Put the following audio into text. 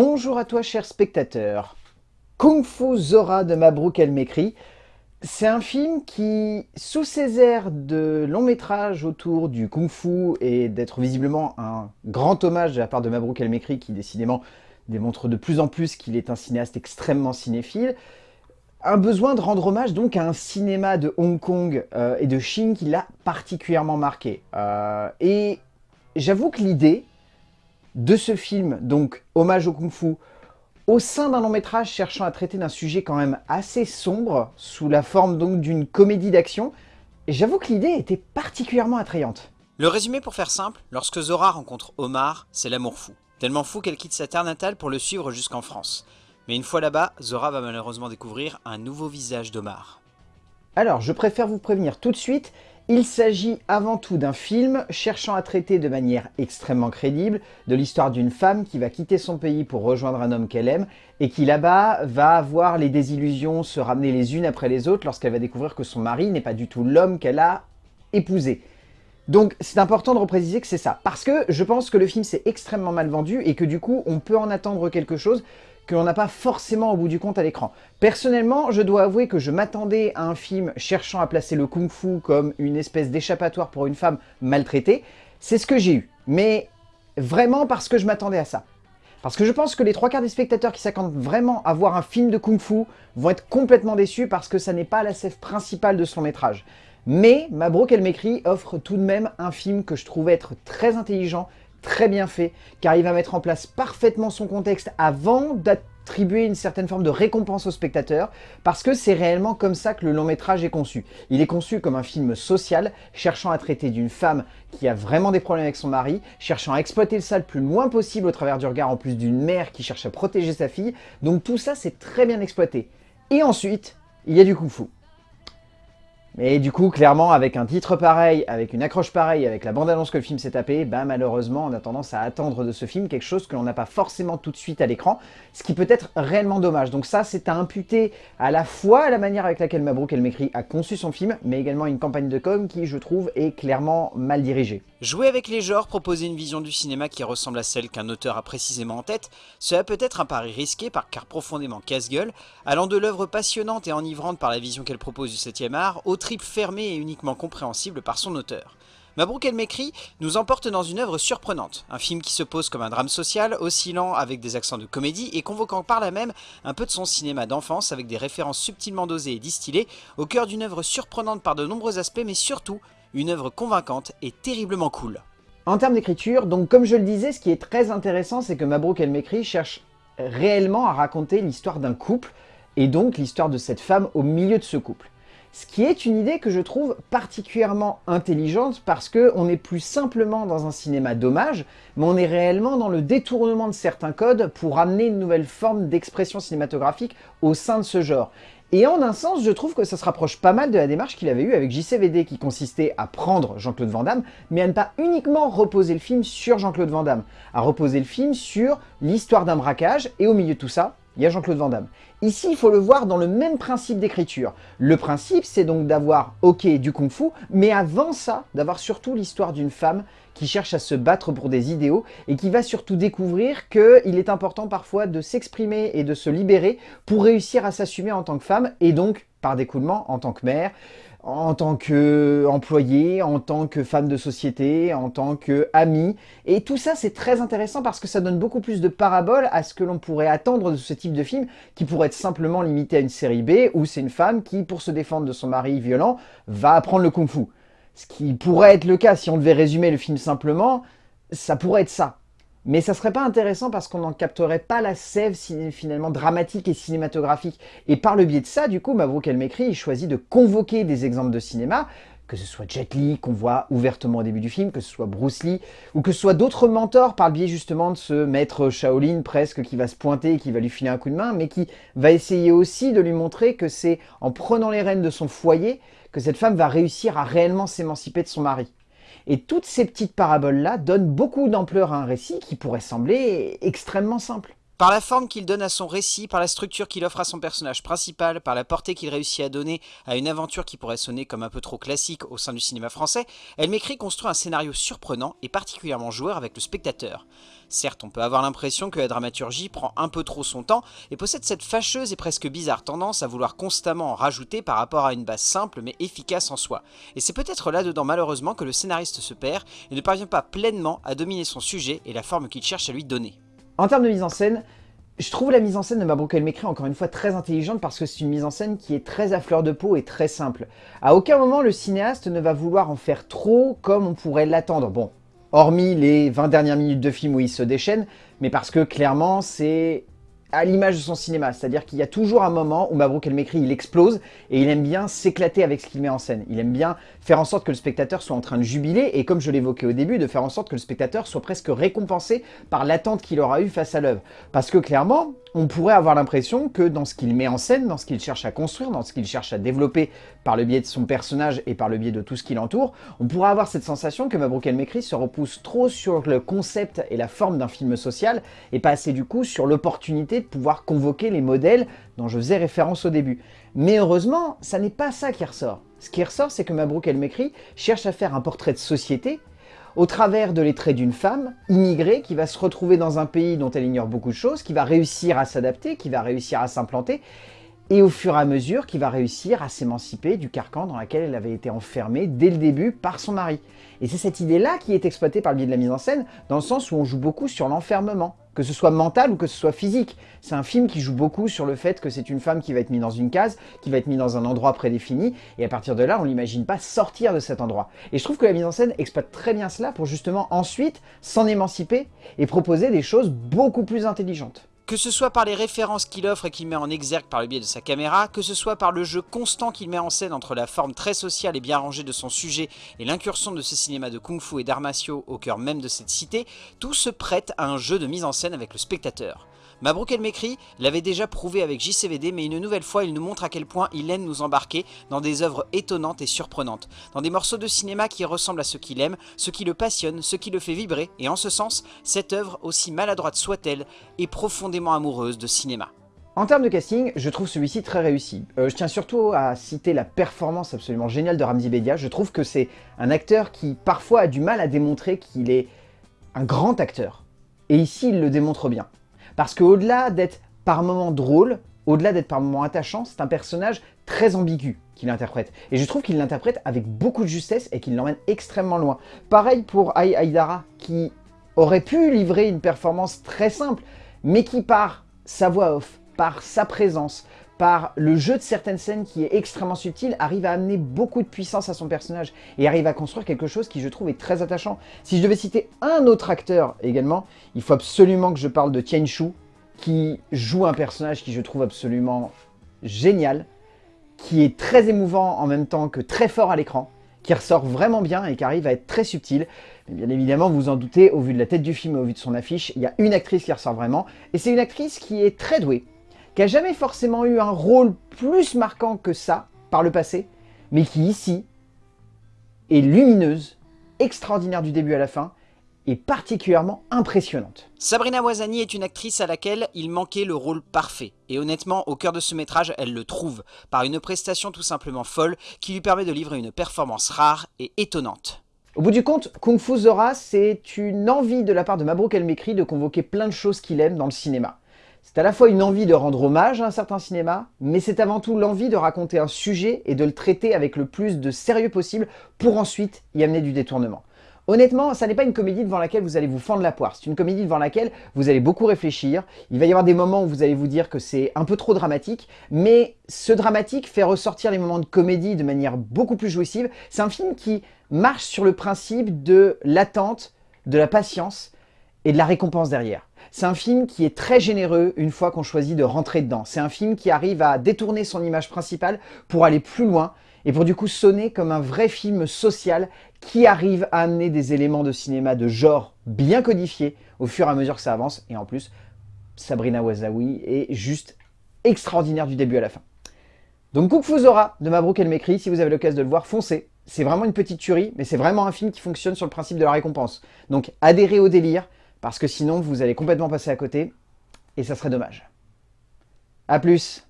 Bonjour à toi cher spectateur. Kung Fu Zora de Mabrouk El Mekri, c'est un film qui, sous ses airs de long métrage autour du Kung Fu et d'être visiblement un grand hommage de la part de Mabrouk El Mekri qui décidément démontre de plus en plus qu'il est un cinéaste extrêmement cinéphile, un besoin de rendre hommage donc à un cinéma de Hong Kong euh, et de Chine qui l'a particulièrement marqué. Euh, et j'avoue que l'idée de ce film, donc hommage au Kung Fu, au sein d'un long métrage cherchant à traiter d'un sujet quand même assez sombre, sous la forme donc d'une comédie d'action, j'avoue que l'idée était particulièrement attrayante. Le résumé pour faire simple, lorsque Zora rencontre Omar, c'est l'amour fou. Tellement fou qu'elle quitte sa terre natale pour le suivre jusqu'en France. Mais une fois là-bas, Zora va malheureusement découvrir un nouveau visage d'Omar. Alors, je préfère vous prévenir tout de suite, il s'agit avant tout d'un film cherchant à traiter de manière extrêmement crédible de l'histoire d'une femme qui va quitter son pays pour rejoindre un homme qu'elle aime et qui là-bas va voir les désillusions se ramener les unes après les autres lorsqu'elle va découvrir que son mari n'est pas du tout l'homme qu'elle a épousé. Donc c'est important de repréciser que c'est ça, parce que je pense que le film s'est extrêmement mal vendu et que du coup on peut en attendre quelque chose que l'on n'a pas forcément au bout du compte à l'écran. Personnellement, je dois avouer que je m'attendais à un film cherchant à placer le kung-fu comme une espèce d'échappatoire pour une femme maltraitée. C'est ce que j'ai eu, mais vraiment parce que je m'attendais à ça. Parce que je pense que les trois quarts des spectateurs qui s'attendent vraiment à voir un film de kung-fu vont être complètement déçus parce que ça n'est pas la sève principale de son métrage. Mais Mabrouk El Mekri offre tout de même un film que je trouve être très intelligent, très bien fait, car il va mettre en place parfaitement son contexte avant d'attribuer une certaine forme de récompense au spectateur, parce que c'est réellement comme ça que le long métrage est conçu. Il est conçu comme un film social, cherchant à traiter d'une femme qui a vraiment des problèmes avec son mari, cherchant à exploiter le ça le plus loin possible au travers du regard en plus d'une mère qui cherche à protéger sa fille, donc tout ça c'est très bien exploité. Et ensuite, il y a du kung-fu. Mais du coup, clairement, avec un titre pareil, avec une accroche pareille, avec la bande-annonce que le film s'est tapé, bah malheureusement, on a tendance à attendre de ce film quelque chose que l'on n'a pas forcément tout de suite à l'écran, ce qui peut être réellement dommage. Donc ça, c'est à imputer à la fois à la manière avec laquelle Mabrouk El Mekri a conçu son film, mais également une campagne de com qui, je trouve, est clairement mal dirigée. Jouer avec les genres, proposer une vision du cinéma qui ressemble à celle qu'un auteur a précisément en tête, cela peut être un pari risqué par car profondément casse-gueule, allant de l'œuvre passionnante et enivrante par la vision qu'elle propose du 7ème art, au trip fermé et uniquement compréhensible par son auteur. Mabrouk El Mekri nous emporte dans une œuvre surprenante, un film qui se pose comme un drame social, oscillant avec des accents de comédie et convoquant par là même un peu de son cinéma d'enfance avec des références subtilement dosées et distillées, au cœur d'une œuvre surprenante par de nombreux aspects mais surtout une œuvre convaincante et terriblement cool. En termes d'écriture, donc comme je le disais, ce qui est très intéressant, c'est que Mabrouk El Mekri cherche réellement à raconter l'histoire d'un couple, et donc l'histoire de cette femme au milieu de ce couple. Ce qui est une idée que je trouve particulièrement intelligente parce qu'on n'est plus simplement dans un cinéma d'hommage, mais on est réellement dans le détournement de certains codes pour amener une nouvelle forme d'expression cinématographique au sein de ce genre. Et en un sens, je trouve que ça se rapproche pas mal de la démarche qu'il avait eue avec JCVD qui consistait à prendre Jean-Claude Van Damme, mais à ne pas uniquement reposer le film sur Jean-Claude Van Damme, à reposer le film sur l'histoire d'un braquage, et au milieu de tout ça, il y a Jean-Claude Van Damme. Ici, il faut le voir dans le même principe d'écriture. Le principe, c'est donc d'avoir, ok, du kung-fu, mais avant ça, d'avoir surtout l'histoire d'une femme qui cherche à se battre pour des idéaux et qui va surtout découvrir qu'il est important parfois de s'exprimer et de se libérer pour réussir à s'assumer en tant que femme et donc, par découlement, en tant que mère, en tant qu'employée, en tant que femme de société, en tant qu'amie. Et tout ça, c'est très intéressant parce que ça donne beaucoup plus de paraboles à ce que l'on pourrait attendre de ce type de film qui pourrait être simplement limité à une série B où c'est une femme qui, pour se défendre de son mari violent, va apprendre le kung-fu. Ce qui pourrait être le cas si on devait résumer le film simplement, ça pourrait être ça. Mais ça serait pas intéressant parce qu'on n'en capterait pas la sève finalement dramatique et cinématographique. Et par le biais de ça, du coup, Mavrouk El Mekri, il choisit de convoquer des exemples de cinéma, que ce soit Jet Li, qu'on voit ouvertement au début du film, que ce soit Bruce Lee, ou que ce soit d'autres mentors par le biais justement de ce maître Shaolin presque qui va se pointer et qui va lui filer un coup de main, mais qui va essayer aussi de lui montrer que c'est en prenant les rênes de son foyer que cette femme va réussir à réellement s'émanciper de son mari. Et toutes ces petites paraboles-là donnent beaucoup d'ampleur à un récit qui pourrait sembler extrêmement simple. Par la forme qu'il donne à son récit, par la structure qu'il offre à son personnage principal, par la portée qu'il réussit à donner à une aventure qui pourrait sonner comme un peu trop classique au sein du cinéma français, Elle m'écrit construit un scénario surprenant et particulièrement joueur avec le spectateur. Certes, on peut avoir l'impression que la dramaturgie prend un peu trop son temps et possède cette fâcheuse et presque bizarre tendance à vouloir constamment en rajouter par rapport à une base simple mais efficace en soi. Et c'est peut-être là-dedans malheureusement que le scénariste se perd et ne parvient pas pleinement à dominer son sujet et la forme qu'il cherche à lui donner. En termes de mise en scène, je trouve la mise en scène de Mabrouk El Mekri encore une fois très intelligente parce que c'est une mise en scène qui est très à fleur de peau et très simple. À aucun moment le cinéaste ne va vouloir en faire trop comme on pourrait l'attendre. Bon, hormis les 20 dernières minutes de film où il se déchaîne, mais parce que clairement c'est à l'image de son cinéma, c'est-à-dire qu'il y a toujours un moment où Mabrouk El Mekri il explose et il aime bien s'éclater avec ce qu'il met en scène. Il aime bien faire en sorte que le spectateur soit en train de jubiler et comme je l'évoquais au début, de faire en sorte que le spectateur soit presque récompensé par l'attente qu'il aura eu face à l'œuvre. Parce que clairement, on pourrait avoir l'impression que dans ce qu'il met en scène, dans ce qu'il cherche à construire, dans ce qu'il cherche à développer par le biais de son personnage et par le biais de tout ce qui l'entoure, on pourrait avoir cette sensation que Mabrouk El Mekri se repousse trop sur le concept et la forme d'un film social et pas assez du coup sur l'opportunité de pouvoir convoquer les modèles dont je faisais référence au début. Mais heureusement, ça n'est pas ça qui ressort. Ce qui ressort, c'est que Mabrouk El Mekri cherche à faire un portrait de société au travers de les traits d'une femme immigrée qui va se retrouver dans un pays dont elle ignore beaucoup de choses, qui va réussir à s'adapter, qui va réussir à s'implanter, et au fur et à mesure qui va réussir à s'émanciper du carcan dans lequel elle avait été enfermée dès le début par son mari. Et c'est cette idée-là qui est exploitée par le biais de la mise en scène, dans le sens où on joue beaucoup sur l'enfermement, que ce soit mental ou que ce soit physique. C'est un film qui joue beaucoup sur le fait que c'est une femme qui va être mise dans une case, qui va être mise dans un endroit prédéfini, et à partir de là, on l'imagine pas sortir de cet endroit. Et je trouve que la mise en scène exploite très bien cela pour justement ensuite s'en émanciper et proposer des choses beaucoup plus intelligentes. Que ce soit par les références qu'il offre et qu'il met en exergue par le biais de sa caméra, que ce soit par le jeu constant qu'il met en scène entre la forme très sociale et bien rangée de son sujet et l'incursion de ce cinéma de kung-fu et d'arts martiaux au cœur même de cette cité, tout se prête à un jeu de mise en scène avec le spectateur. Mabrouk El Mekri l'avait déjà prouvé avec JCVD, mais une nouvelle fois, il nous montre à quel point il aime nous embarquer dans des œuvres étonnantes et surprenantes, dans des morceaux de cinéma qui ressemblent à ce qu'il aime, ce qui le passionne, ce qui le fait vibrer, et en ce sens, cette œuvre, aussi maladroite soit-elle, est profondément amoureuse de cinéma. En termes de casting, je trouve celui-ci très réussi. Euh, je tiens surtout à citer la performance absolument géniale de Ramzi Bedia. Je trouve que c'est un acteur qui parfois a du mal à démontrer qu'il est un grand acteur. Et ici, il le démontre bien. Parce qu'au-delà d'être par moments drôle, au-delà d'être par moments attachant, c'est un personnage très ambigu qu'il interprète. Et je trouve qu'il l'interprète avec beaucoup de justesse et qu'il l'emmène extrêmement loin. Pareil pour Ai Aïdara, qui aurait pu livrer une performance très simple, mais qui par sa voix off, par sa présence, par le jeu de certaines scènes qui est extrêmement subtil, arrive à amener beaucoup de puissance à son personnage et arrive à construire quelque chose qui, je trouve, est très attachant. Si je devais citer un autre acteur également, il faut absolument que je parle de Tian Shu, qui joue un personnage qui je trouve absolument génial, qui est très émouvant en même temps que très fort à l'écran, qui ressort vraiment bien et qui arrive à être très subtil. Bien évidemment, vous en doutez, au vu de la tête du film et au vu de son affiche, il y a une actrice qui ressort vraiment, et c'est une actrice qui est très douée, qui a jamais forcément eu un rôle plus marquant que ça par le passé, mais qui ici est lumineuse, extraordinaire du début à la fin, et particulièrement impressionnante. Sabrina Wazani est une actrice à laquelle il manquait le rôle parfait. Et honnêtement, au cœur de ce métrage, elle le trouve, par une prestation tout simplement folle qui lui permet de livrer une performance rare et étonnante. Au bout du compte, Kung Fu Zora, c'est une envie de la part de Mabrouk El Mekri de convoquer plein de choses qu'il aime dans le cinéma. C'est à la fois une envie de rendre hommage à un certain cinéma, mais c'est avant tout l'envie de raconter un sujet et de le traiter avec le plus de sérieux possible pour ensuite y amener du détournement. Honnêtement, ça n'est pas une comédie devant laquelle vous allez vous fendre la poire. C'est une comédie devant laquelle vous allez beaucoup réfléchir. Il va y avoir des moments où vous allez vous dire que c'est un peu trop dramatique, mais ce dramatique fait ressortir les moments de comédie de manière beaucoup plus jouissive. C'est un film qui marche sur le principe de l'attente, de la patience et de la récompense derrière. C'est un film qui est très généreux une fois qu'on choisit de rentrer dedans. C'est un film qui arrive à détourner son image principale pour aller plus loin et pour du coup sonner comme un vrai film social qui arrive à amener des éléments de cinéma de genre bien codifiés au fur et à mesure que ça avance. Et en plus, Sabrina Wazawi est juste extraordinaire du début à la fin. Donc Kung Fu Zora de Mabrouk El Mekri, si vous avez l'occasion de le voir, foncez. C'est vraiment une petite tuerie, mais c'est vraiment un film qui fonctionne sur le principe de la récompense. Donc adhérez au délire, parce que sinon vous allez complètement passer à côté. et ça serait dommage. A plus